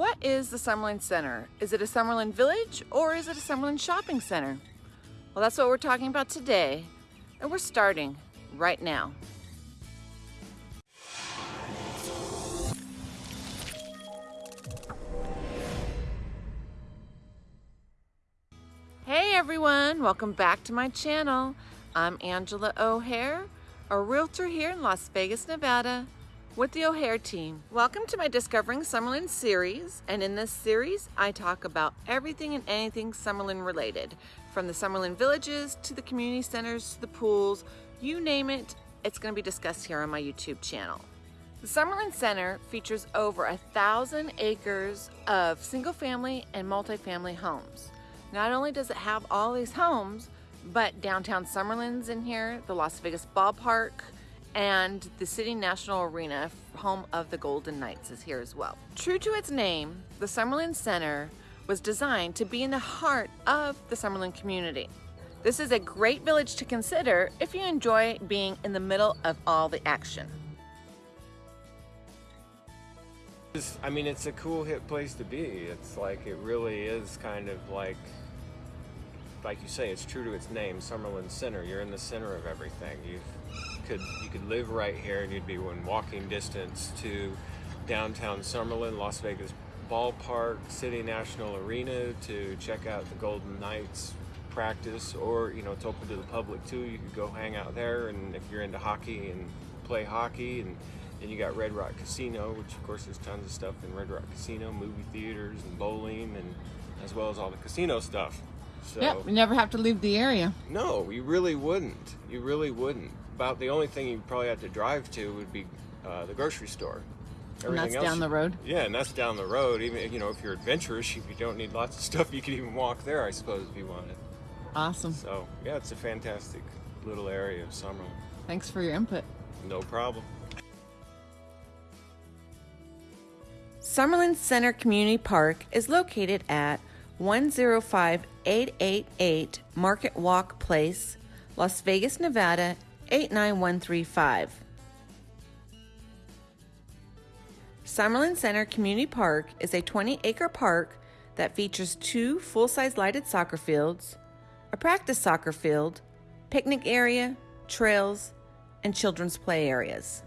What is the Summerlin Center? Is it a Summerlin Village or is it a Summerlin Shopping Center? Well, that's what we're talking about today, and we're starting right now. Hey everyone, welcome back to my channel. I'm Angela O'Hare, a realtor here in Las Vegas, Nevada, with the O'Hare team. Welcome to my Discovering Summerlin series, and in this series, I talk about everything and anything Summerlin related, from the Summerlin villages to the community centers to the pools, you name it, it's going to be discussed here on my YouTube channel. The Summerlin Center features over a thousand acres of single family and multifamily homes. Not only does it have all these homes, but downtown Summerlin's in here, the Las Vegas Ballpark, and the City National Arena, home of the Golden Knights, is here as well. True to its name, the Summerlin Center was designed to be in the heart of the Summerlin community. This is a great village to consider if you enjoy being in the middle of all the action. I mean, it's a cool hip place to be. It's like, it really is kind of like, like you say, it's true to its name, Summerlin Center. You're in the center of everything. You could you could live right here and you'd be in walking distance to downtown Summerlin, Las Vegas Ballpark, City National Arena to check out the Golden Knights practice, or you know, it's open to the public too. You could go hang out there, and if you're into hockey and play hockey and then you got Red Rock Casino, which of course there's tons of stuff in Red Rock Casino, movie theaters and bowling, and as well as all the casino stuff. So, yeah, we never have to leave the area. No, you really wouldn't. You really wouldn't. About the only thing you probably have to drive to would be uh, the grocery store. Everything and that's else, down the road? Yeah, and that's down the road. Even, you know, if you're adventurous, if you don't need lots of stuff, you could even walk there, I suppose, if you wanted. Awesome. So, yeah, it's a fantastic little area of Summerlin. Thanks for your input. No problem. Summerlin Center Community Park is located at 105888 Market Walk Place, Las Vegas, Nevada 89135. Summerlin Center Community Park is a 20 acre park that features two full size lighted soccer fields, a practice soccer field, picnic area, trails, and children's play areas.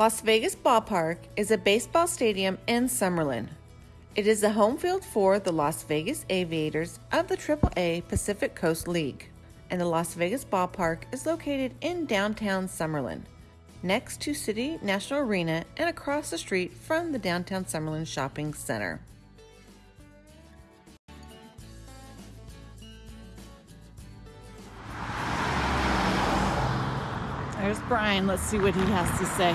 Las Vegas Ballpark is a baseball stadium in Summerlin. It is the home field for the Las Vegas Aviators of the AAA Pacific Coast League, and the Las Vegas Ballpark is located in downtown Summerlin, next to City National Arena and across the street from the downtown Summerlin Shopping Center. There's Brian. Let's see what he has to say.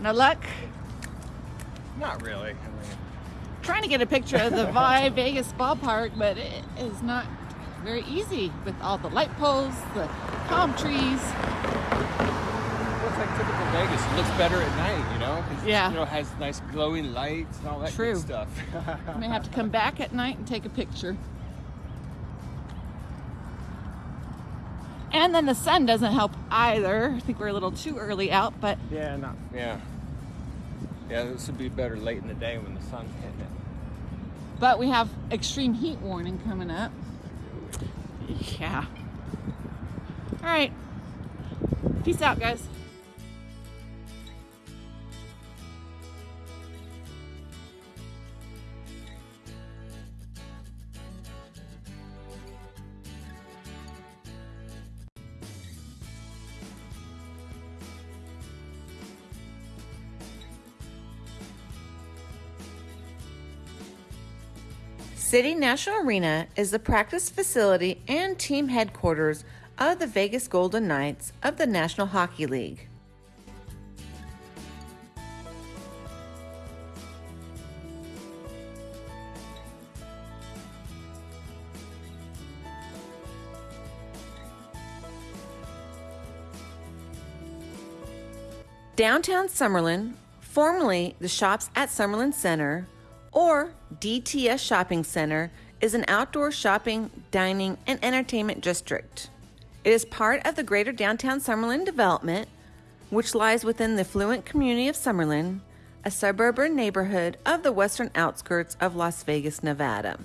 No luck? Not really. I mean, trying to get a picture of the Vi Vegas ballpark, but it is not very easy with all the light poles, the palm trees. Looks like typical Vegas. It looks better at night, you know? Yeah. You know, has nice glowing lights and all that True. good stuff. I may have to come back at night and take a picture. And then the sun doesn't help either. I think we're a little too early out, but yeah, not yeah, yeah. This would be better late in the day when the sun's hitting it. But we have extreme heat warning coming up. Yeah. All right. Peace out, guys. City National Arena is the practice facility and team headquarters of the Vegas Golden Knights of the National Hockey League. Downtown Summerlin, formerly the shops at Summerlin Center, or DTS Shopping Center is an outdoor shopping, dining, and entertainment district. It is part of the greater downtown Summerlin development, which lies within the affluent community of Summerlin, a suburban neighborhood of the western outskirts of Las Vegas, Nevada.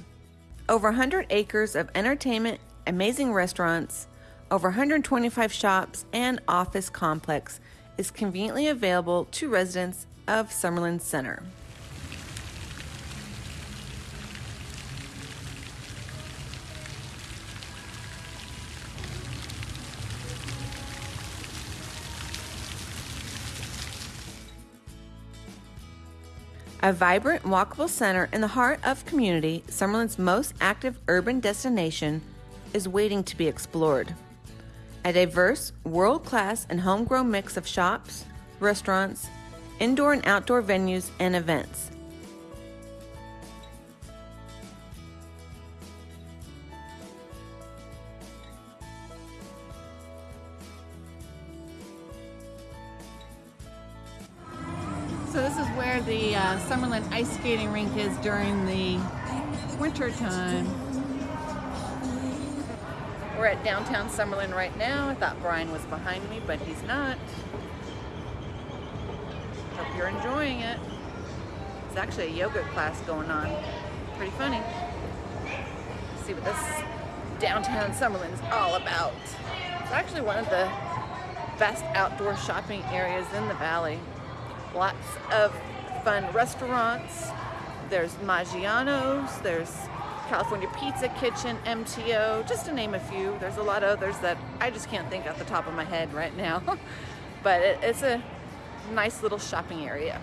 Over 100 acres of entertainment, amazing restaurants, over 125 shops, and office complex is conveniently available to residents of Summerlin Center. A vibrant, walkable center in the heart of community, Summerlin's most active urban destination is waiting to be explored. A diverse, world class, and homegrown mix of shops, restaurants, indoor and outdoor venues, and events. Ice skating rink is during the winter time. We're at downtown Summerlin right now. I thought Brian was behind me, but he's not. Hope you're enjoying it. It's actually a yoga class going on. Pretty funny. Let's see what this downtown Summerlin is all about. It's actually one of the best outdoor shopping areas in the valley. Lots of fun restaurants. There's Maggiano's, there's California Pizza Kitchen, MTO, just to name a few. There's a lot of others that I just can't think off the top of my head right now. but it, it's a nice little shopping area.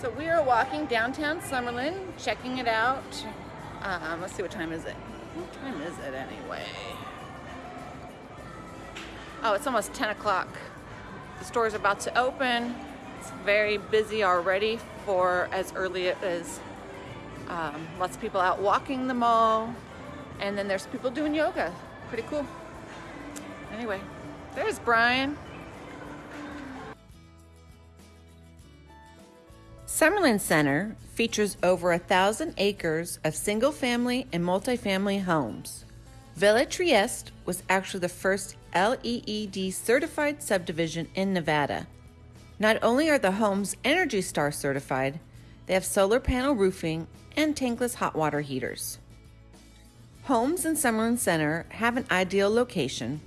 So we are walking downtown Summerlin, checking it out. Um, let's see, what time is it? What time is it anyway? Oh, it's almost 10 o'clock. The store is about to open. It's very busy already for as early as um, lots of people out walking the mall. And then there's people doing yoga. Pretty cool. Anyway, there's Brian. Summerlin Center features over a thousand acres of single family and multifamily homes. Villa Trieste was actually the first LEED certified subdivision in Nevada. Not only are the homes Energy Star certified, they have solar panel roofing and tankless hot water heaters. Homes in Summerlin Center have an ideal location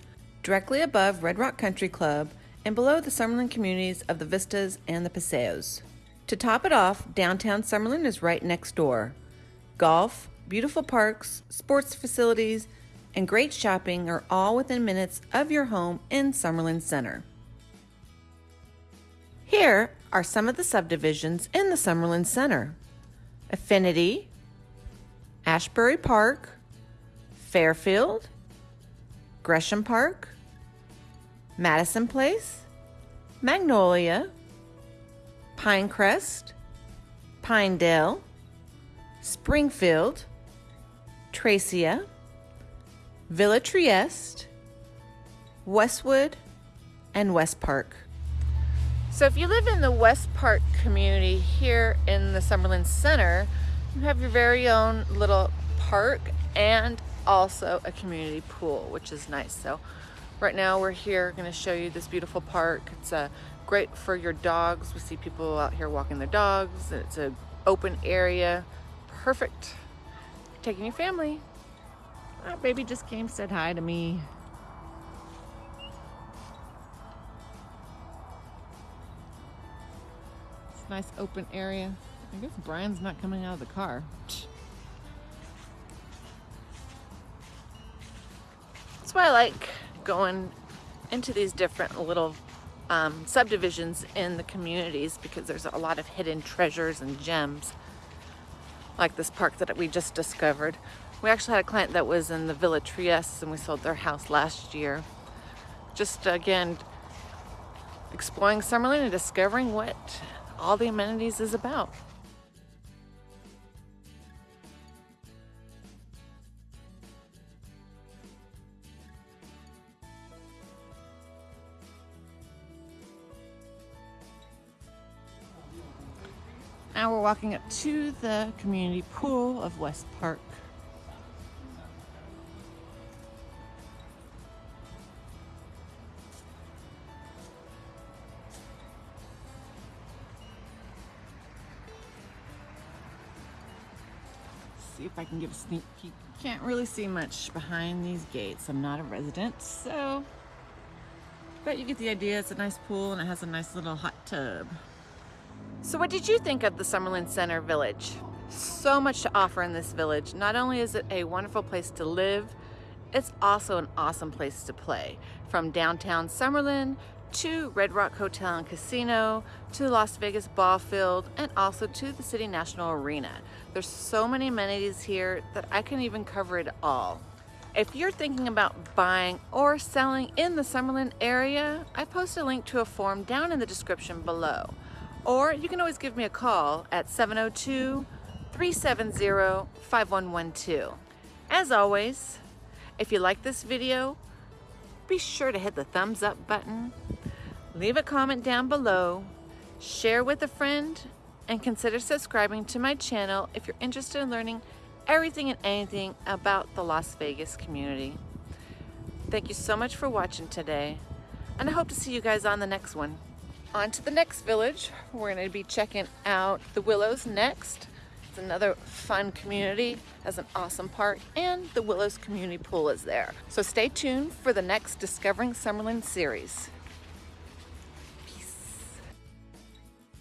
directly above Red Rock Country Club and below the Summerlin communities of the Vistas and the Paseos. To top it off, downtown Summerlin is right next door. Golf, beautiful parks, sports facilities, and great shopping are all within minutes of your home in Summerlin Center. Here are some of the subdivisions in the Summerlin Center Affinity, Ashbury Park, Fairfield, Gresham Park, Madison Place, Magnolia, Pinecrest, Pinedale, Springfield, Tracia, Villa Trieste, Westwood, and West Park. So if you live in the West Park community here in the Summerlin Center, you have your very own little park and also a community pool, which is nice. So right now we're here going to show you this beautiful park. It's uh, great for your dogs. We see people out here walking their dogs. It's an open area. Perfect. Taking your family. Our baby just came, said hi to me. Nice open area. I guess Brian's not coming out of the car. That's why I like going into these different little um, subdivisions in the communities because there's a lot of hidden treasures and gems like this park that we just discovered. We actually had a client that was in the Villa Trieste and we sold their house last year. Just again, exploring Summerlin and discovering what all the amenities is about. Now we're walking up to the community pool of West Park. See if I can give a sneak peek. Can't really see much behind these gates. I'm not a resident, so but you get the idea. It's a nice pool and it has a nice little hot tub. So what did you think of the Summerlin Center Village? So much to offer in this village. Not only is it a wonderful place to live, it's also an awesome place to play. From downtown Summerlin to Red Rock Hotel and Casino to Las Vegas Ball Field and also to the City National Arena. There's so many amenities here that I can even cover it all. If you're thinking about buying or selling in the Summerlin area, I post a link to a form down in the description below. Or you can always give me a call at 702-370-5112. As always, if you like this video, be sure to hit the thumbs up button, leave a comment down below, share with a friend, and consider subscribing to my channel if you're interested in learning everything and anything about the Las Vegas community. Thank you so much for watching today, and I hope to see you guys on the next one. On to the next village. We're going to be checking out the Willows next. It's another fun community, has an awesome park, and the Willows Community Pool is there. So stay tuned for the next Discovering Summerlin series.